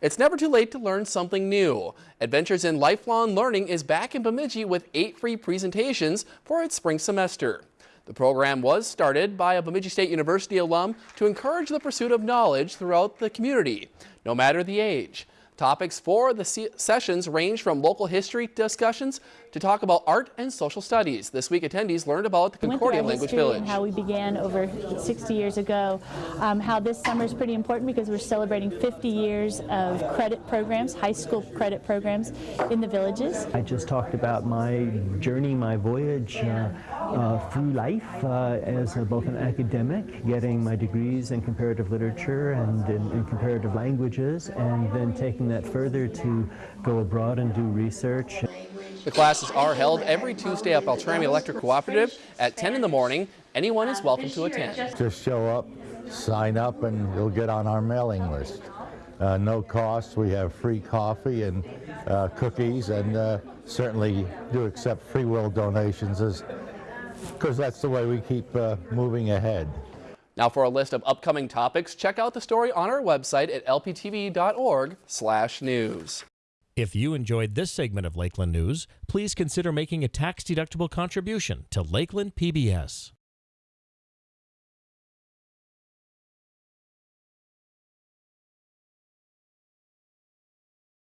It's never too late to learn something new. Adventures in Lifelong Learning is back in Bemidji with eight free presentations for its spring semester. The program was started by a Bemidji State University alum to encourage the pursuit of knowledge throughout the community, no matter the age. Topics for the sessions range from local history discussions to talk about art and social studies. This week attendees learned about the Concordia Language Village. how we began over 60 years ago, um, how this summer is pretty important because we're celebrating 50 years of credit programs, high school credit programs in the villages. I just talked about my journey, my voyage uh, uh, through life uh, as a, both an academic, getting my degrees in comparative literature and in, in comparative languages, and then taking that further to go abroad and do research. The classes are held every Tuesday at Beltrami Electric Cooperative at 10 in the morning. Anyone is welcome to attend. Just show up, sign up, and you'll get on our mailing list. Uh, no cost. We have free coffee and uh, cookies, and uh, certainly do accept free will donations because that's the way we keep uh, moving ahead. Now for a list of upcoming topics, check out the story on our website at lptv.org/news. If you enjoyed this segment of Lakeland News, please consider making a tax-deductible contribution to Lakeland PBS.